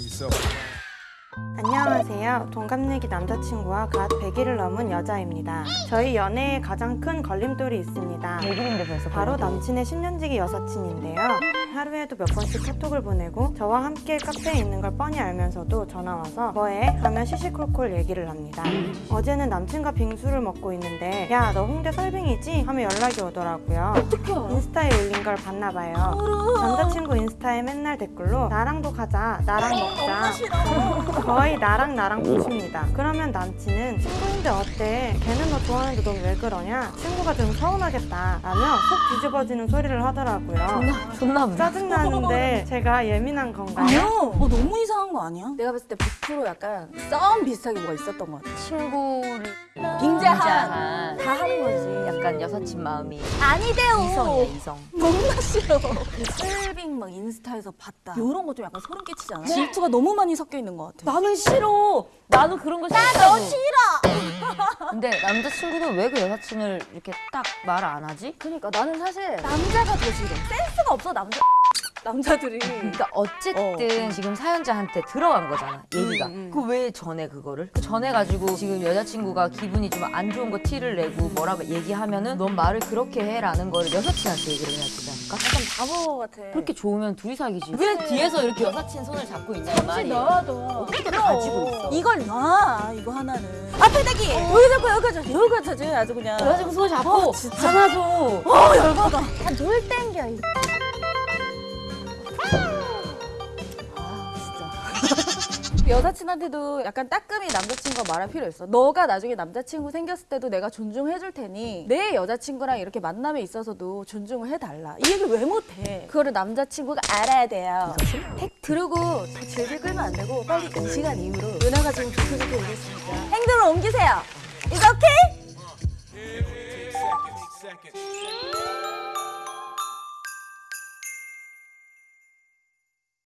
turn yourself. 안녕하세요. 동갑내기 남자친구와 갓 100일을 넘은 여자입니다. 저희 연애에 가장 큰 걸림돌이 있습니다. 100일인데 벌써 바로 남친의 10년지기 여사친인데요. 하루에도 몇 번씩 카톡을 보내고 저와 함께 카페에 있는 걸 뻔히 알면서도 전화 와서 뭐해? 하며 시시콜콜 얘기를 합니다. 어제는 남친과 빙수를 먹고 있는데 야 너 홍대 설빙이지? 하며 연락이 오더라고요. 인스타에 올린 걸 봤나 봐요. 남자친구 인스타에 맨날 댓글로 나랑도 가자, 나랑 먹자. 거의 나랑 나랑 붙입니다. 그러면 남친은 친구인데 어때? 걔는 너 좋아하는데 넌 왜 그러냐? 친구가 좀 서운하겠다. 라며 속 뒤집어지는 소리를 하더라고요. 존나 무서 짜증나는데 제가 예민한 건가요? 아니요. 어, 너무 이상한 거 아니야? 내가 봤을 때 100% 약간 썸 비슷하게 뭐가 있었던 것 같아. 친구를 빙자한 다 하는 거지. 약간 여사친 마음이 아니대요. 이성이야 이성 너무나 싫어. 그 슬빙 막 인스타에서 봤다. 이런 거 좀 약간 소름 끼치잖아. 질투가 너무 많이 섞여 있는 것 같아. 나는 싫어 나도 그런 거 싫어 나너 싫어 근데 남자친구는 왜 그 여사친을 이렇게 딱 말 안 하지? 그러니까 나는 사실 남자가 더 싫어. 센스가 없어 남자. 남자들이. 그러니까 어쨌든 지금 사연자한테 들어간 거잖아 얘기가. 그왜 전에 그거를? 그 전에 가지고 지금 여자친구가 기분이 좀 안 좋은 거 티를 내고 뭐라고 얘기하면은 넌 말을 그렇게 해라는 거를 여사친한테 얘기를 해야 되지 않을까? 약간 바보 같아. 그렇게 좋으면 둘이 사귀지. 왜 뒤에서 이렇게 여사친 손을 잡고 있냐 이 말이야 나와도. 어떻게 가지고 있어. 이걸 놔 이거 하나는. 앞에 대기! 여기 잡고 여기까지 여기까지 아주 그냥 여자친구 손을 잡고 어, 진짜. 안아줘. 어 열받아. 다물 땡겨 이 아, 여사친한테도 약간 따끔히 남자친구가 말할 필요 있어. 너가 나중에 남자친구 생겼을 때도 내가 존중해줄 테니 내 여자친구랑 이렇게 만남에 있어서도 존중을 해달라. 이 얘기를 왜 못해? 그거를 남자친구가 알아야 돼요. 팩 들고 더 질질 끌면 안 되고 빨리 이 시간 이후로 은하가 지금 좋게 좋게 오고 있으니까 행동을 옮기세요. Seconds, seconds.